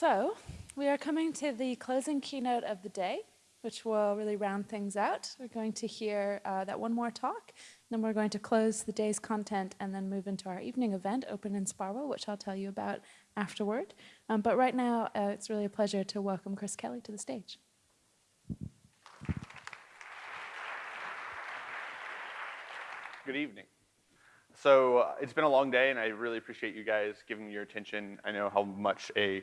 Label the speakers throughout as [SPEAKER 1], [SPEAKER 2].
[SPEAKER 1] So we are coming to the closing keynote of the day, which will really round things out. We're going to hear uh, that one more talk, then we're going to close the day's content and then move into our evening event, Open in Sparwell, which I'll tell you about afterward. Um, but right now, uh, it's really a pleasure to welcome Chris Kelly to the stage.
[SPEAKER 2] Good evening. So uh, it's been a long day, and I really appreciate you guys giving me your attention. I know how much a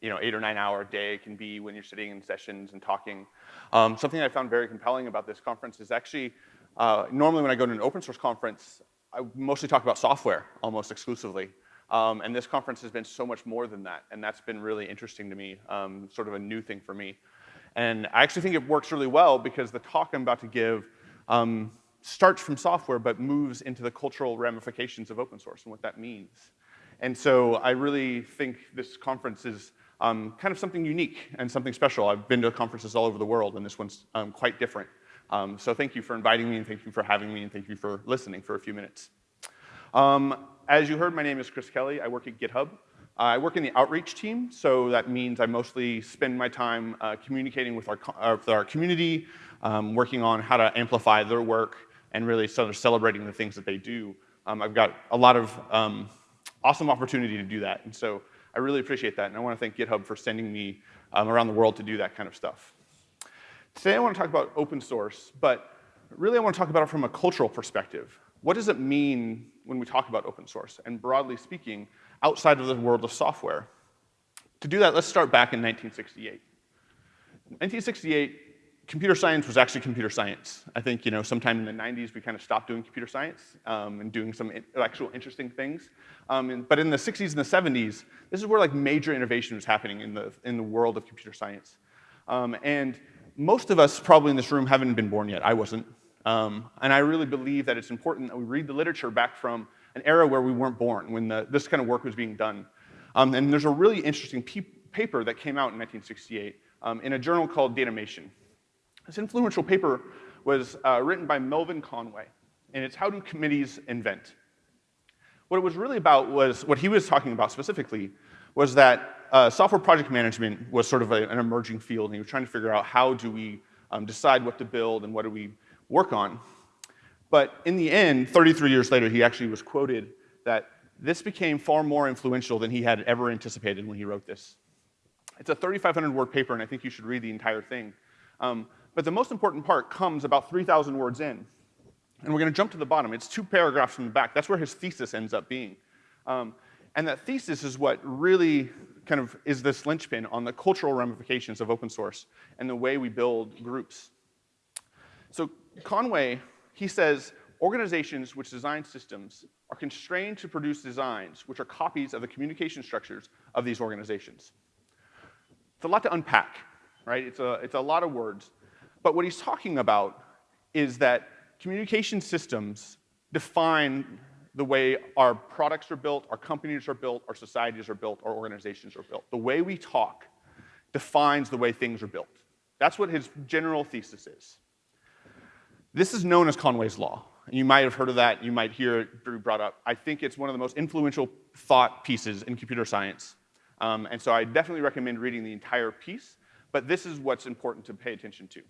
[SPEAKER 2] you know, eight or nine hour day can be when you're sitting in sessions and talking. Um, something I found very compelling about this conference is actually, uh, normally when I go to an open source conference, I mostly talk about software almost exclusively. Um, and this conference has been so much more than that, and that's been really interesting to me, um, sort of a new thing for me. And I actually think it works really well because the talk I'm about to give um, starts from software but moves into the cultural ramifications of open source and what that means. And so I really think this conference is um, kind of something unique and something special. I've been to conferences all over the world, and this one's um, quite different. Um, so thank you for inviting me, and thank you for having me, and thank you for listening for a few minutes. Um, as you heard, my name is Chris Kelly. I work at GitHub. Uh, I work in the outreach team, so that means I mostly spend my time uh, communicating with our, uh, with our community, um, working on how to amplify their work, and really sort of celebrating the things that they do. Um, I've got a lot of awesome opportunity to do that, and so I really appreciate that, and I want to thank GitHub for sending me um, around the world to do that kind of stuff. Today I want to talk about open source, but really I want to talk about it from a cultural perspective. What does it mean when we talk about open source, and broadly speaking, outside of the world of software? To do that, let's start back in 1968. In 1968, computer science was actually computer science. I think, you know, sometime in the 90s we kind of stopped doing computer science um, and doing some in actual interesting things. Um, and, but in the 60s and the 70s, this is where like major innovation was happening in the, in the world of computer science. Um, and most of us probably in this room haven't been born yet. I wasn't. Um, and I really believe that it's important that we read the literature back from an era where we weren't born, when the, this kind of work was being done. Um, and there's a really interesting paper that came out in 1968 um, in a journal called Datamation. This influential paper was uh, written by Melvin Conway, and it's How Do Committees Invent? What it was really about was, what he was talking about specifically, was that uh, software project management was sort of a, an emerging field, and he was trying to figure out how do we um, decide what to build and what do we work on. But in the end, 33 years later, he actually was quoted that this became far more influential than he had ever anticipated when he wrote this. It's a 3,500 word paper, and I think you should read the entire thing. Um, but the most important part comes about 3,000 words in. And we're going to jump to the bottom. It's two paragraphs from the back. That's where his thesis ends up being. Um, and that thesis is what really kind of is this linchpin on the cultural ramifications of open source and the way we build groups. So Conway, he says, organizations which design systems are constrained to produce designs which are copies of the communication structures of these organizations. It's a lot to unpack, right? It's a, it's a lot of words. But what he's talking about is that communication systems define the way our products are built, our companies are built, our societies are built, our organizations are built. The way we talk defines the way things are built. That's what his general thesis is. This is known as Conway's Law. You might have heard of that, you might hear it brought up. I think it's one of the most influential thought pieces in computer science. Um, and so I definitely recommend reading the entire piece, but this is what's important to pay attention to.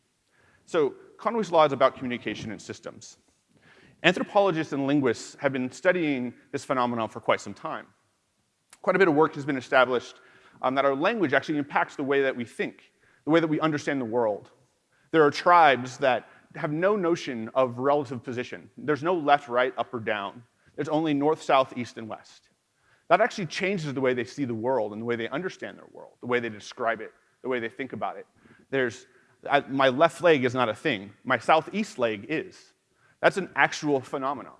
[SPEAKER 2] So Conway's law is about communication and systems. Anthropologists and linguists have been studying this phenomenon for quite some time. Quite a bit of work has been established um, that our language actually impacts the way that we think, the way that we understand the world. There are tribes that have no notion of relative position. There's no left, right, up, or down. There's only north, south, east, and west. That actually changes the way they see the world and the way they understand their world, the way they describe it, the way they think about it. There's I, my left leg is not a thing. My southeast leg is. That's an actual phenomenon.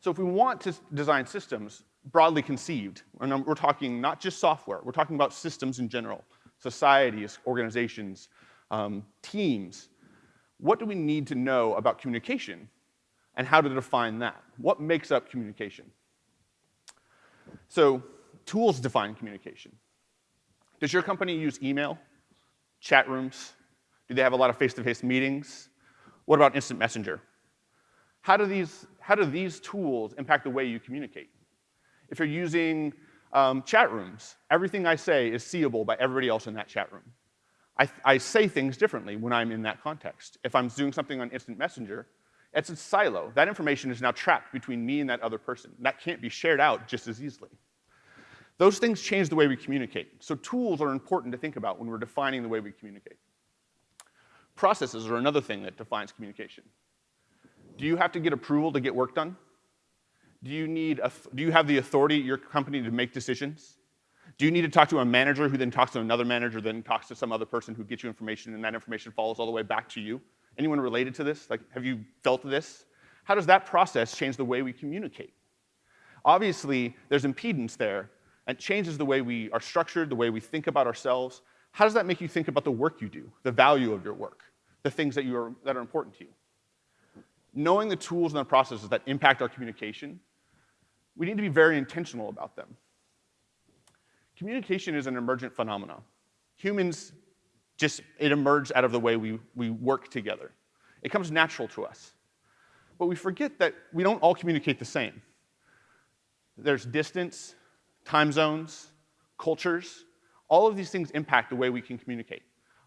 [SPEAKER 2] So if we want to design systems broadly conceived, and we're talking not just software, we're talking about systems in general, societies, organizations, um, teams, what do we need to know about communication and how to define that? What makes up communication? So tools define communication. Does your company use email? Chat rooms? Do they have a lot of face-to-face -face meetings? What about instant messenger? How do, these, how do these tools impact the way you communicate? If you're using Um, chat rooms. Everything I say is seeable by everybody else in that chat room. I, I say things differently when I'm in that context. If I'm doing something on instant messenger, it's a silo. That information is now trapped between me and that other person. That can't be shared out just as easily. Those things change the way we communicate. So tools are important to think about when we're defining the way we communicate. Processes are another thing that defines communication. Do you have to get approval to get work done? Do you, need a, do you have the authority at your company to make decisions? Do you need to talk to a manager who then talks to another manager, then talks to some other person who gets you information, and that information follows all the way back to you? Anyone related to this? Like, have you felt this? How does that process change the way we communicate? Obviously, there's impedance there, and changes the way we are structured, the way we think about ourselves. How does that make you think about the work you do, the value of your work, the things that, you are, that are important to you? Knowing the tools and the processes that impact our communication, we need to be very intentional about them. Communication is an emergent phenomenon. Humans just, it emerged out of the way we, we work together. It comes natural to us. But we forget that we don't all communicate the same. There's distance, time zones, cultures. All of these things impact the way we can communicate.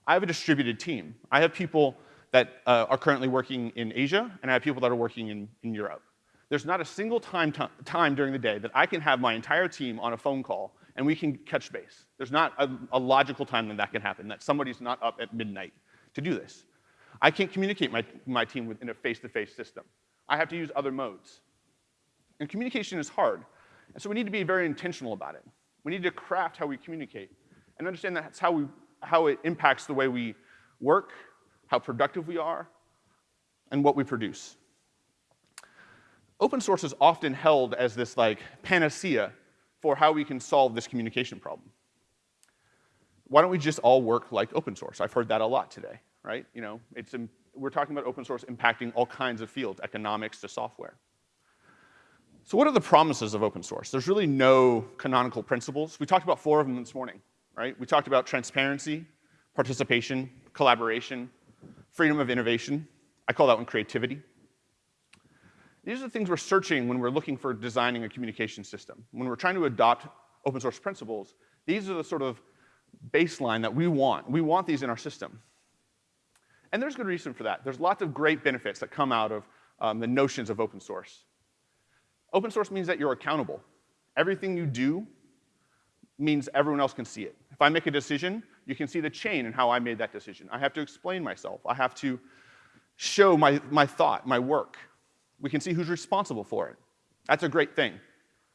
[SPEAKER 2] I have a distributed team. I have people that uh, are currently working in Asia, and I have people that are working in, in Europe. There's not a single time, time during the day that I can have my entire team on a phone call and we can catch base. There's not a, a logical time that that can happen, that somebody's not up at midnight to do this. I can't communicate my, my team within a face-to-face -face system. I have to use other modes. And communication is hard, and so we need to be very intentional about it. We need to craft how we communicate and understand that's how, we, how it impacts the way we work, how productive we are, and what we produce. Open source is often held as this like panacea for how we can solve this communication problem. Why don't we just all work like open source? I've heard that a lot today, right? You know, it's, we're talking about open source impacting all kinds of fields, economics to software. So what are the promises of open source? There's really no canonical principles. We talked about four of them this morning, right? We talked about transparency, participation, collaboration, freedom of innovation. I call that one creativity. These are the things we're searching when we're looking for designing a communication system. When we're trying to adopt open source principles, these are the sort of baseline that we want. We want these in our system. And there's good reason for that. There's lots of great benefits that come out of um, the notions of open source. Open source means that you're accountable. Everything you do means everyone else can see it. If I make a decision, you can see the chain and how I made that decision. I have to explain myself. I have to show my, my thought, my work. We can see who's responsible for it. That's a great thing.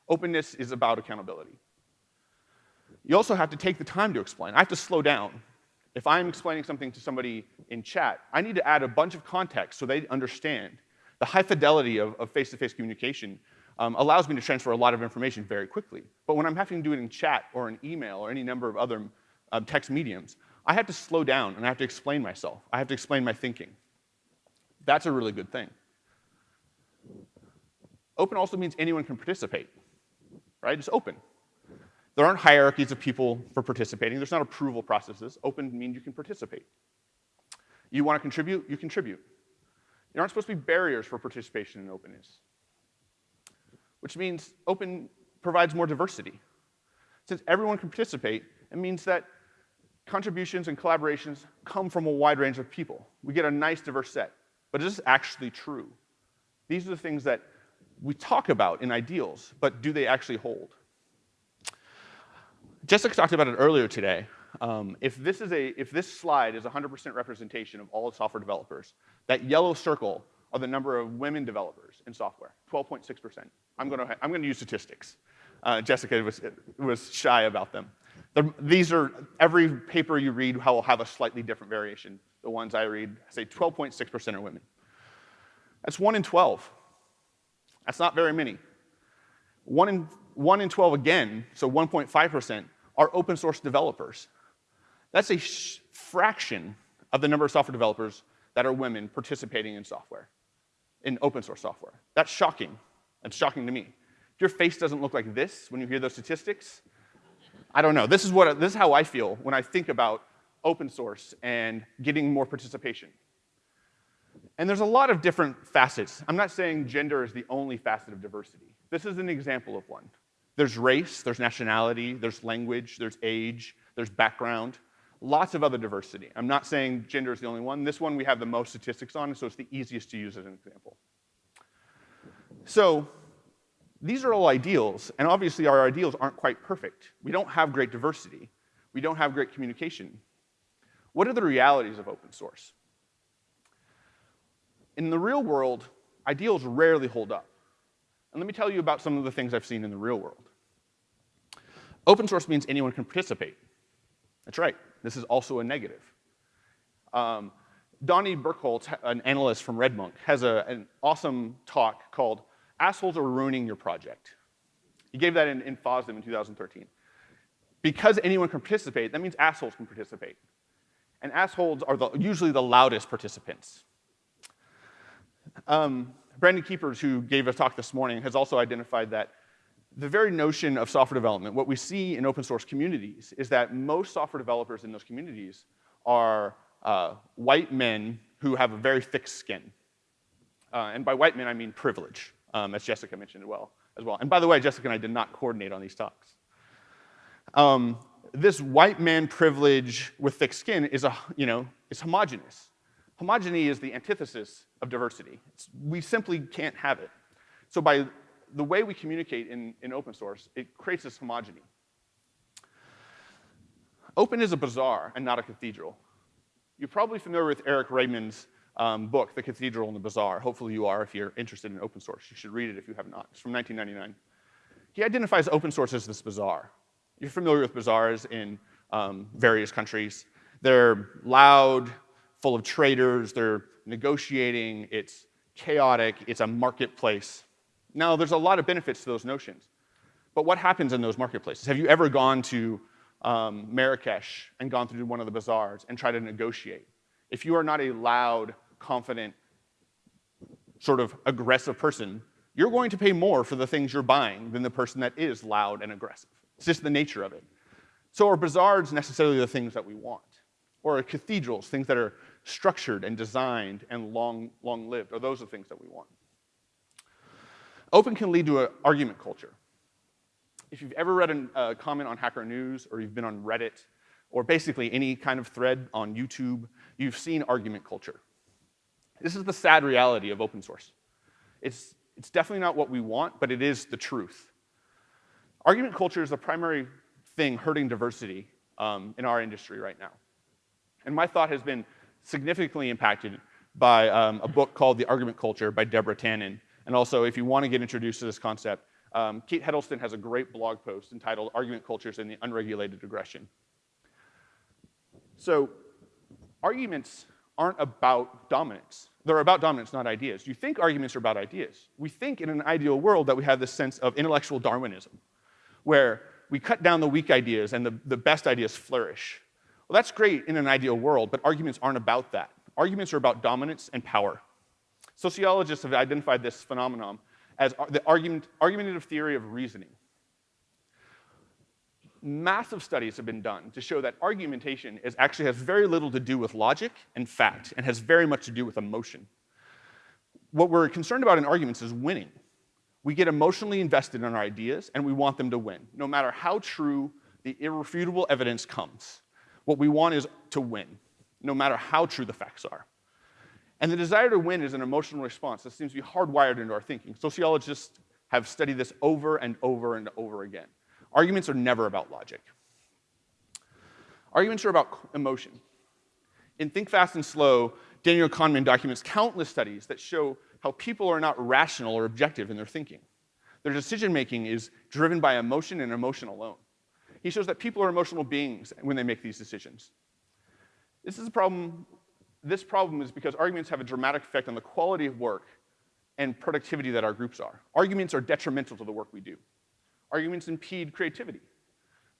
[SPEAKER 2] Openness is about accountability. You also have to take the time to explain. I have to slow down. If I'm explaining something to somebody in chat, I need to add a bunch of context so they understand. The high fidelity of face-to-face -face communication um, allows me to transfer a lot of information very quickly. But when I'm having to do it in chat or an email or any number of other um, text mediums, I have to slow down and I have to explain myself. I have to explain my thinking. That's a really good thing. Open also means anyone can participate, right? It's open. There aren't hierarchies of people for participating. There's not approval processes. Open means you can participate. You want to contribute, you contribute. There aren't supposed to be barriers for participation in openness, which means open provides more diversity. Since everyone can participate, it means that contributions and collaborations come from a wide range of people. We get a nice diverse set. But is this actually true? These are the things that we talk about in ideals, but do they actually hold? Jessica talked about it earlier today. Um, if, this is a, if this slide is 100% representation of all software developers, that yellow circle are the number of women developers in software, 12.6%. I'm going to I'm going to use statistics. Uh, Jessica was, was shy about them. The, these are, every paper you read will have a slightly different variation. The ones I read say 12.6% are women. That's 1 in 12. That's not very many. One in, one in 12 again, so 1.5%, are open source developers. That's a fraction of the number of software developers that are women participating in software, in open source software. That's shocking. That's shocking to me. Your face doesn't look like this when you hear those statistics, I don't know. This is, what, this is how I feel when I think about open source and getting more participation. And there's a lot of different facets. I'm not saying gender is the only facet of diversity. This is an example of one. There's race, there's nationality, there's language, there's age, there's background, lots of other diversity. I'm not saying gender is the only one. This one we have the most statistics on, so it's the easiest to use as an example. So these are all ideals, and obviously our ideals aren't quite perfect. We don't have great diversity. We don't have great communication. What are the realities of open source? In the real world, ideals rarely hold up. And let me tell you about some of the things I've seen in the real world. Open source means anyone can participate. That's right. This is also a negative. Um, Donnie Berkholz, an analyst from RedMonk, has a, an awesome talk called Assholes Are Ruining Your Project. He gave that in, in FOSDEM in 2013. Because anyone can participate, that means assholes can participate. And assholes are the, usually the loudest participants. Um, Brandon Keepers, who gave a talk this morning, has also identified that the very notion of software development, what we see in open source communities is that most software developers in those communities are uh, white men who have a very thick skin. Uh, and by white men, I mean privilege, um, as Jessica mentioned as well, as well. And by the way, Jessica and I did not coordinate on these talks. Um, this white man privilege with thick skin is, a, you know, is homogenous. Homogeny is the antithesis of diversity. It's, we simply can't have it. So by the way we communicate in, in open source, it creates this homogeny. Open is a bazaar and not a cathedral. You're probably familiar with Eric Raymond's um, book, The Cathedral and the Bazaar. Hopefully you are if you're interested in open source. You should read it if you have not. It's from 1999. He identifies open source as this bazaar. You're familiar with bazaars in um, various countries. They're loud, full of traders, they're negotiating, it's chaotic, it's a marketplace. Now, there's a lot of benefits to those notions. But what happens in those marketplaces? Have you ever gone to um, Marrakesh and gone through one of the bazaars and tried to negotiate? If you are not a loud, confident, sort of aggressive person, you're going to pay more for the things you're buying than the person that is loud and aggressive. It's just the nature of it. So are bazaars necessarily the things that we want? Or are cathedrals, things that are structured and designed and long, long-lived? Are those the things that we want? Open can lead to an argument culture. If you've ever read a uh, comment on Hacker News or you've been on Reddit or basically any kind of thread on YouTube, you've seen argument culture. This is the sad reality of open source. It's, it's definitely not what we want, but it is the truth. Argument culture is the primary thing hurting diversity um, in our industry right now. And my thought has been significantly impacted by um, a book called The Argument Culture by Deborah Tannen, and also, if you want to get introduced to this concept, um, Kate Heddleston has a great blog post entitled Argument Cultures and the Unregulated Aggression. So arguments aren't about dominance. They're about dominance, not ideas. You think arguments are about ideas. We think in an ideal world that we have this sense of intellectual Darwinism, where we cut down the weak ideas and the, the best ideas flourish. Well, that's great in an ideal world, but arguments aren't about that. Arguments are about dominance and power. Sociologists have identified this phenomenon as the argument, argumentative theory of reasoning. Massive studies have been done to show that argumentation is actually has very little to do with logic and fact and has very much to do with emotion. What we're concerned about in arguments is winning. We get emotionally invested in our ideas and we want them to win, no matter how true the irrefutable evidence comes. What we want is to win, no matter how true the facts are. And the desire to win is an emotional response that seems to be hardwired into our thinking. Sociologists have studied this over and over and over again. Arguments are never about logic. Arguments are about emotion. In Think Fast and Slow, Daniel Kahneman documents countless studies that show how people are not rational or objective in their thinking. Their decision making is driven by emotion and emotion alone. He shows that people are emotional beings when they make these decisions. This is a problem this problem is because arguments have a dramatic effect on the quality of work and productivity that our groups are. Arguments are detrimental to the work we do. Arguments impede creativity.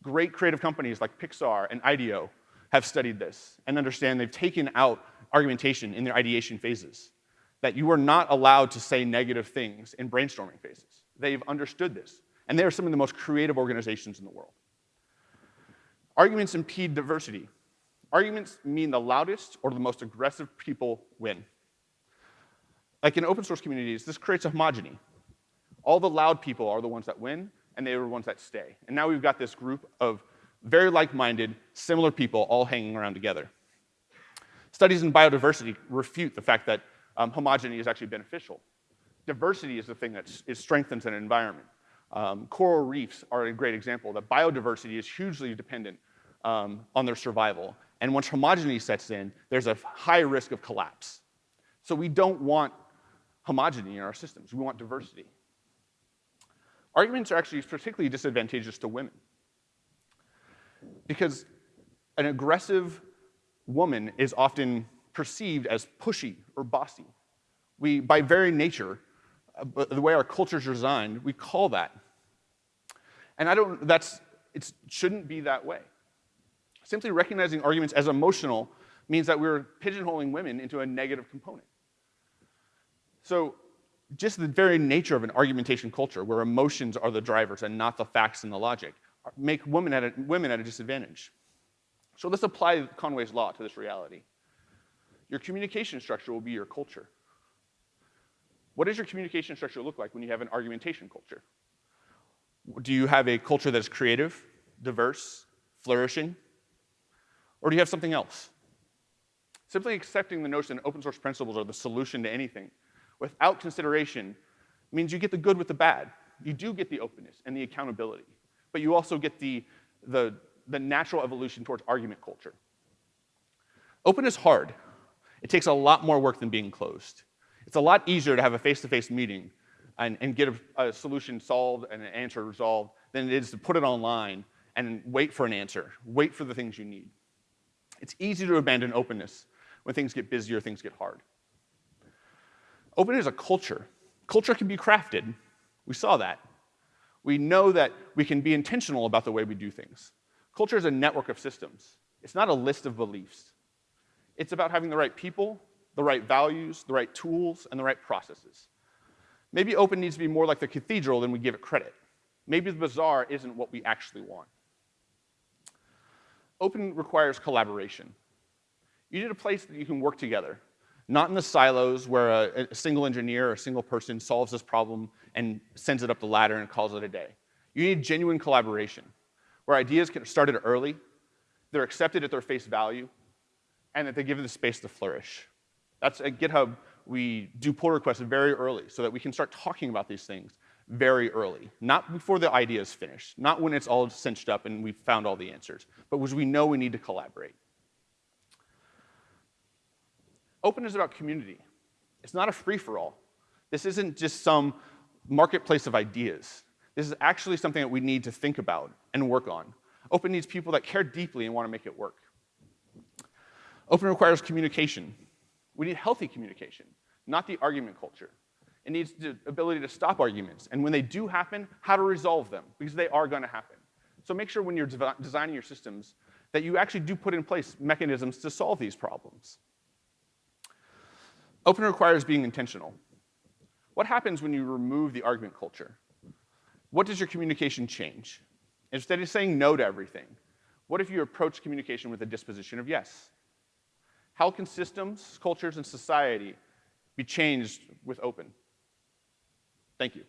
[SPEAKER 2] Great creative companies like Pixar and IDEO have studied this and understand they've taken out argumentation in their ideation phases, that you are not allowed to say negative things in brainstorming phases. They've understood this, and they are some of the most creative organizations in the world. Arguments impede diversity. Arguments mean the loudest or the most aggressive people win. Like in open source communities, this creates a homogeny. All the loud people are the ones that win, and they were the ones that stay. And now we've got this group of very like-minded, similar people all hanging around together. Studies in biodiversity refute the fact that um, homogeny is actually beneficial. Diversity is the thing that strengthens an environment. Um, coral reefs are a great example that biodiversity is hugely dependent um, on their survival. And once homogeny sets in, there's a high risk of collapse. So we don't want homogeny in our systems. We want diversity. Arguments are actually particularly disadvantageous to women. Because an aggressive woman is often perceived as pushy or bossy. We, by very nature, uh, the way our culture is designed, we call that. And I don't, that's, it shouldn't be that way. Simply recognizing arguments as emotional means that we're pigeonholing women into a negative component. So just the very nature of an argumentation culture where emotions are the drivers and not the facts and the logic make women at a, women at a disadvantage. So let's apply Conway's law to this reality. Your communication structure will be your culture. What does your communication structure look like when you have an argumentation culture? Do you have a culture that's creative, diverse, flourishing? Or do you have something else? Simply accepting the notion that open source principles are the solution to anything without consideration means you get the good with the bad. You do get the openness and the accountability, but you also get the, the, the natural evolution towards argument culture. Open is hard. It takes a lot more work than being closed. It's a lot easier to have a face-to-face -face meeting and, and get a, a solution solved and an answer resolved than it is to put it online and wait for an answer, wait for the things you need. It's easy to abandon openness when things get busy or things get hard. Open is a culture. Culture can be crafted. We saw that. We know that we can be intentional about the way we do things. Culture is a network of systems. It's not a list of beliefs. It's about having the right people, the right values, the right tools, and the right processes. Maybe open needs to be more like the cathedral than we give it credit. Maybe the bazaar isn't what we actually want. Open requires collaboration. You need a place that you can work together, not in the silos where a, a, single engineer or a single person solves this problem and sends it up the ladder and calls it a day. You need genuine collaboration, where ideas get started early, they're accepted at their face value, and that they give the space to flourish. That's at GitHub, we do pull requests very early so that we can start talking about these things very early, not before the idea is finished, not when it's all cinched up and we've found all the answers, but when we know we need to collaborate. Open is about community. It's not a free-for-all. This isn't just some marketplace of ideas. This is actually something that we need to think about and work on. Open needs people that care deeply and want to make it work. Open requires communication. We need healthy communication, not the argument culture. It needs the ability to stop arguments, and when they do happen, how to resolve them, because they are going to happen. So make sure when you're de designing your systems that you actually do put in place mechanisms to solve these problems. Open requires being intentional. What happens when you remove the argument culture? What does your communication change? Instead of saying no to everything, what if you approach communication with a disposition of yes? How can systems, cultures, and society be changed with open? Thank you.